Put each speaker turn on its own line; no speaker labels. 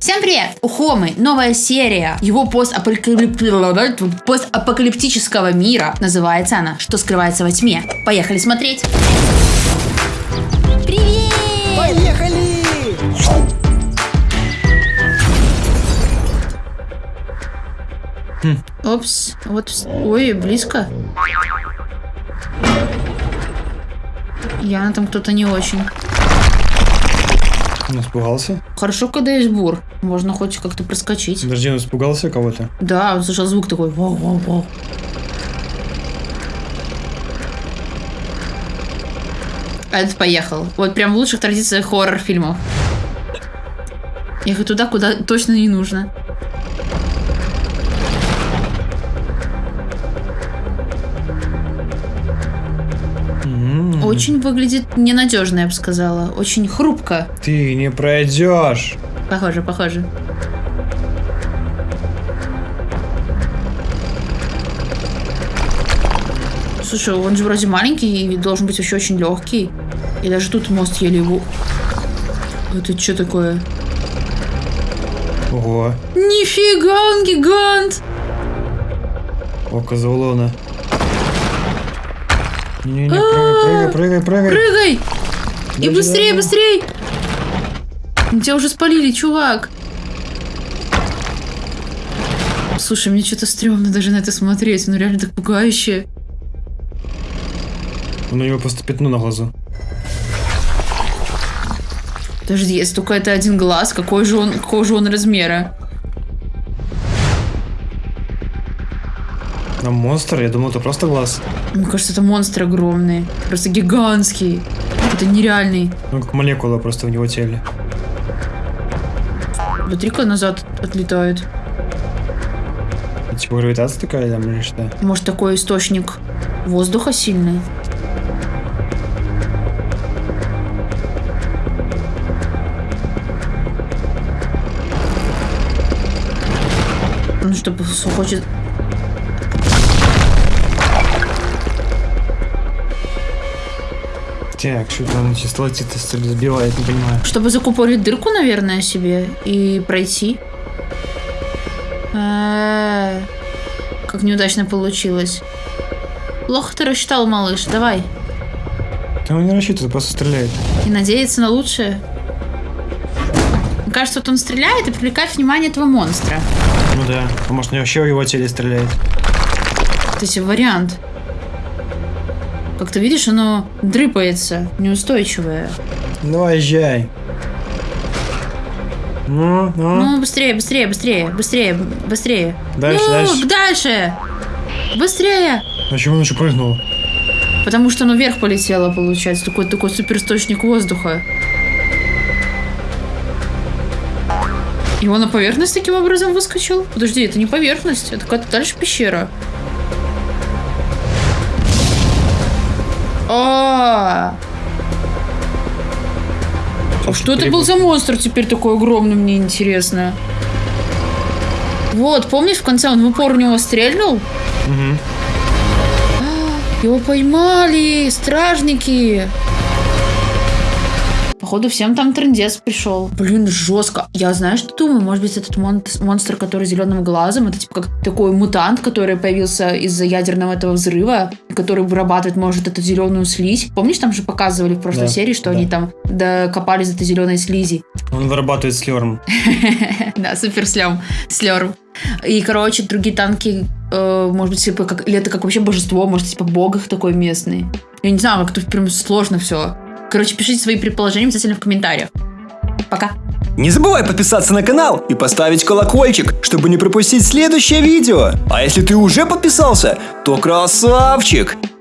Всем привет! У Хомы новая серия его постапокалип- постапокалиптического мира. Называется она «Что скрывается во тьме». Поехали смотреть! Привет!
Поехали!
Опс, вот, ой, близко. Явно там кто-то не очень.
Он испугался?
Хорошо, когда есть бур. Можно хоть как-то проскочить.
Подожди, он испугался кого-то?
Да, он слышал звук такой. Вау, вау, вау. А этот поехал. Вот прям в лучших традициях хоррор-фильмов. Ехать туда, куда точно не нужно. Очень выглядит ненадежно, я бы сказала. Очень хрупко.
Ты не пройдешь.
Похоже, похоже. Слушай, он же вроде маленький и должен быть вообще очень легкий. И даже тут мост еле его... Это что такое?
Ого.
Нифига, он гигант!
Око Заулона. Не-не-не, прыгай, прыгай, прыгай, прыгай.
Прыгай! И быстрее, быстрее! Тебя уже спалили, чувак. Слушай, мне что-то стрёмно даже на это смотреть. Ну реально так пугающе.
У него просто пятно на глазу.
Подожди, если только это один глаз, какой же он, какого же он размера?
А монстр? Я думал, это просто глаз.
Мне кажется, это монстр огромный. Просто гигантский. Это нереальный.
Ну, как молекула просто в него теле.
Смотри-ка назад отлетает.
Типа гравитация такая там или что?
Может, такой источник воздуха сильный? Ну, чтобы хочет...
Так, что там чисто летит, что ли, сбивает, не понимаю.
Чтобы закупорить дырку, наверное, себе и пройти. А, Как неудачно получилось. Плохо ты рассчитал, малыш. Давай.
Там он не рассчитывает, просто стреляет.
И надеяться на лучшее. Мне кажется, вот он стреляет и привлекает внимание этого монстра.
Ну да. А может, вообще в его теле стреляет.
То есть вариант. Как ты видишь, оно дрыпается, неустойчивое.
Давай, езжай. Ну, ну.
Ну, быстрее, быстрее, быстрее, быстрее, быстрее.
Дальше,
ну,
дальше.
дальше. Быстрее.
Чего он еще прыгнул?
Потому что оно вверх полетело, получается. Такой, такой суперисточник воздуха. И он на поверхность таким образом выскочил? Подожди, это не поверхность, это какая-то дальше пещера. А, а что это был за монстр теперь такой огромный, мне интересно. Вот, помнишь, в конце он в упор у него стрельнул?
Угу.
Его поймали, стражники. Походу, всем там трендец пришел. Блин, жестко. Я знаю, что думаю. Может быть, этот мон- монстр, который зеленым глазом, это типа как такой мутант, который появился из-за ядерного этого взрыва, который вырабатывает, может, эту зеленую слизь. Помнишь, там же показывали в прошлой
Да,
серии, что
да.
они там докопались до этой зеленой слизи.
Он вырабатывает слерм.
Да, супер слем, слерм. И, короче, другие танки, э, может быть, типа, как, или это как вообще божество, может, типа бог их такой местный. Я не знаю, как-то прям сложно все. Короче, пишите свои предположения обязательно в комментариях. Пока.
Не забывай подписаться на канал и поставить колокольчик, чтобы не пропустить следующее видео. А если ты уже подписался, то красавчик!